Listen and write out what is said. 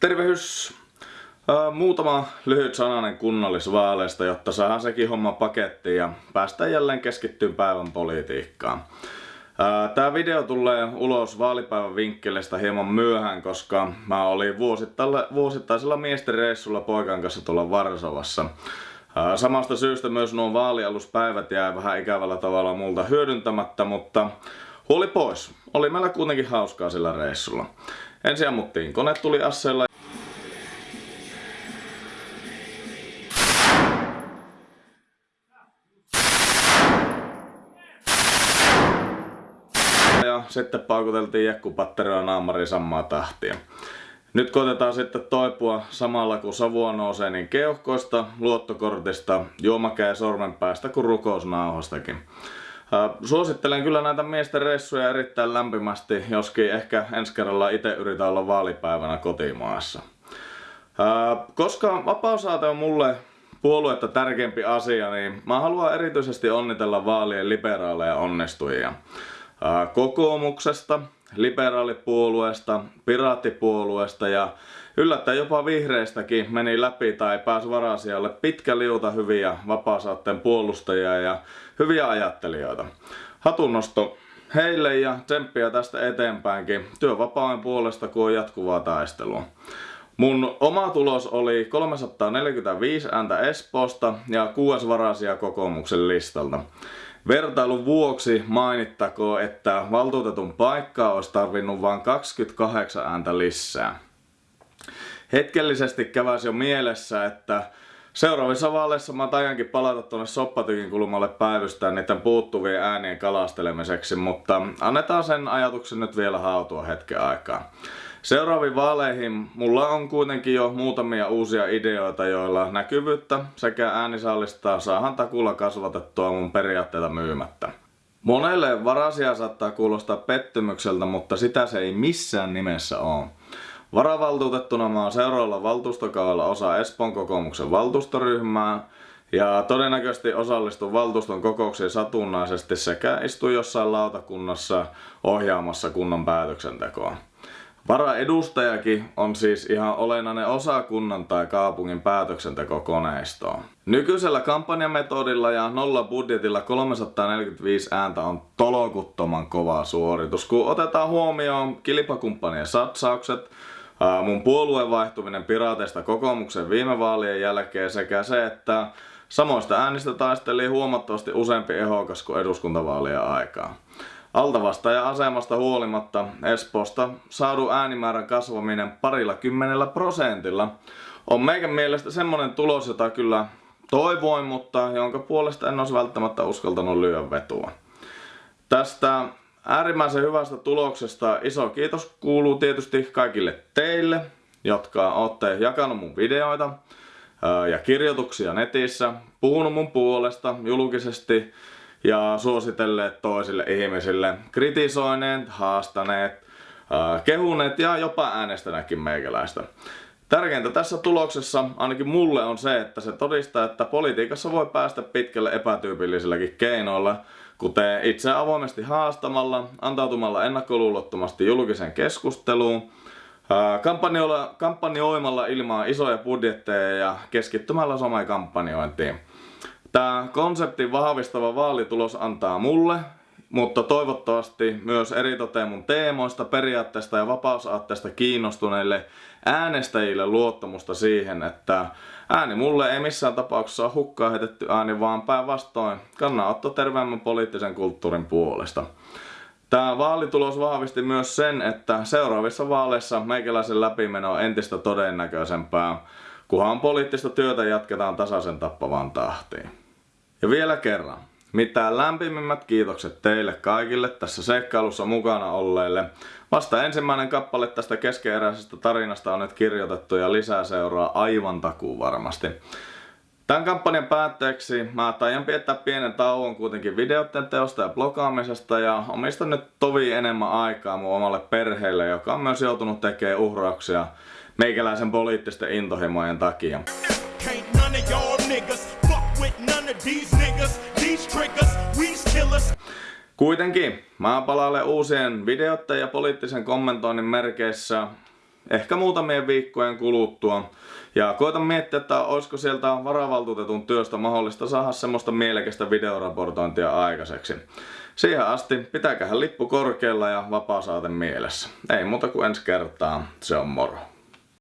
Tervehys! Muutama lyhyt sananen kunnallisvaaleista, jotta saadaan sekin homma pakettiin ja päästään jälleen keskittyyn päivän politiikkaan. Tämä video tulee ulos vaalipäivän vinkkeleistä hieman myöhään, koska mä olin vuosittaisella miesten reissulla poikan kanssa tuolla Varsovassa. Samasta syystä myös nuo vaalialuspäivät jää vähän ikävällä tavalla multa hyödyntämättä, mutta huoli pois. Oli meillä kuitenkin hauskaa sillä reissulla. Ensin ammuttiin kone tuli asseella. Ja sitten paukuteltiin jekkupatteria naamari samaa tahtia. Nyt koitetaan sitten toipua samalla kun savua nousee niin keuhkoista, luottokortista, juomakää sormenpäästä kuin rukousnauhastakin. Suosittelen kyllä näitä miesten reissuja erittäin lämpimästi, joskin ehkä ensi kerralla itse yritän olla vaalipäivänä kotimaassa. Koska vapausaate on mulle puoluetta tärkeämpi asia, niin mä haluan erityisesti onnitella vaalien liberaaleja onnistujia. Kokoomuksesta, liberaalipuolueesta, piraattipuolueesta ja yllättäen jopa vihreistäkin meni läpi tai pääsi varasijalle pitkä liuta hyviä vapaasaatteen puolustajia ja hyviä ajattelijoita. Hatunnosto heille ja tsemppiä tästä eteenpäinkin työvapauden puolesta, kun on jatkuvaa taistelua. Mun oma tulos oli 345 ääntä Espoosta ja kuusi varasia kokoomuksen listalta. Vertailun vuoksi mainittakoon, että valtuutetun paikkaa olisi tarvinnut vain 28 ääntä lisää. Hetkellisesti käväsi jo mielessä, että seuraavissa vaaleissa mä tajankin palata tuonne soppatykin kulmalle päivystään niiden puuttuvien äänien kalastelemiseksi, mutta annetaan sen ajatuksen nyt vielä hautua hetken aikaa. Seuraaviin vaaleihin mulla on kuitenkin jo muutamia uusia ideoita, joilla näkyvyyttä sekä äänisallistaa saahan takulla kasvatettua mun periaatteita myymättä. Monelle varasia saattaa kuulostaa pettymykseltä, mutta sitä se ei missään nimessä ole. Varavaltuutettuna mä oon seuraavalla valtuustokaudella osa Espoon kokoomuksen valtuustoryhmää ja todennäköisesti osallistun valtuuston kokouksiin satunnaisesti sekä istun jossain lautakunnassa ohjaamassa kunnan päätöksentekoa. Varaedustajakin on siis ihan olennainen osa kunnan tai kaupungin päätöksentekokoneistoa. Nykyisellä kampanjametodilla ja nolla budjetilla 345 ääntä on tolokuttoman kova suoritus, kun otetaan huomioon kilpakumppanien satsaukset, mun puolueen vaihtuminen piraateista kokoomuksen viime vaalien jälkeen sekä se, että samoista äänistä taisteli huomattavasti useampi ehokas kuin eduskuntavaalien aikaa. Altavastaajan asemasta huolimatta Espoosta saadun äänimäärän kasvaminen parilla kymmenellä prosentilla on meikän mielestä semmonen tulos, jota kyllä toivoin, mutta jonka puolesta en olisi välttämättä uskaltanut lyödä vetua. Tästä äärimmäisen hyvästä tuloksesta iso kiitos kuuluu tietysti kaikille teille, jotka olette jakanut mun videoita ja kirjoituksia netissä, puhunut mun puolesta julkisesti ja suositelleet toisille ihmisille, kritisoineet, haastaneet, kehuneet ja jopa äänestäneetkin meikäläistä. Tärkeintä tässä tuloksessa ainakin mulle on se, että se todistaa, että politiikassa voi päästä pitkälle epätyypillisilläkin keinoilla, kuten itse avoimesti haastamalla, antautumalla ennakkoluulottomasti julkiseen keskusteluun, kampanjoimalla ilman isoja budjetteja ja keskittymällä somekampanjointiin. Tämä konseptin vahvistava vaalitulos antaa mulle, mutta toivottavasti myös eritoten mun teemoista, periaatteesta ja vapausaatteesta kiinnostuneille äänestäjille luottamusta siihen, että ääni mulle ei missään tapauksessa ole hukkaa heitetty ääni, vaan päinvastoin kannanotto terveemmän poliittisen kulttuurin puolesta. Tämä vaalitulos vahvisti myös sen, että seuraavissa vaaleissa meikäläisen läpimeno on entistä todennäköisempää, kunhan poliittista työtä jatketaan tasaisen tappavaan tahtiin. Ja vielä kerran, mitä lämpimimmät kiitokset teille kaikille tässä seikkailussa mukana olleille. Vasta ensimmäinen kappale tästä keskeeräisestä tarinasta on nyt kirjoitettu ja lisää seuraa aivan takuu varmasti. Tämän kampanjan päätteeksi mä taian piettää pienen tauon kuitenkin videoiden teosta ja blogaamisesta ja omistan nyt tovi enemmän aikaa mun omalle perheelle, joka on myös joutunut tekemään uhrauksia meikäläisen poliittisten intohimojen takia. Kuitenkin, mä palailen uusien videoiden ja poliittisen kommentoinnin merkeissä ehkä muutamien viikkojen kuluttua. Ja koitan miettiä, että olisiko sieltä varavaltuutetun työstä mahdollista saada semmoista mielekästä videoraportointia aikaiseksi. Siihen asti pitäkähän lippu korkealla ja vapaa mielessä. Ei muuta kuin ensi kertaa, se on moro.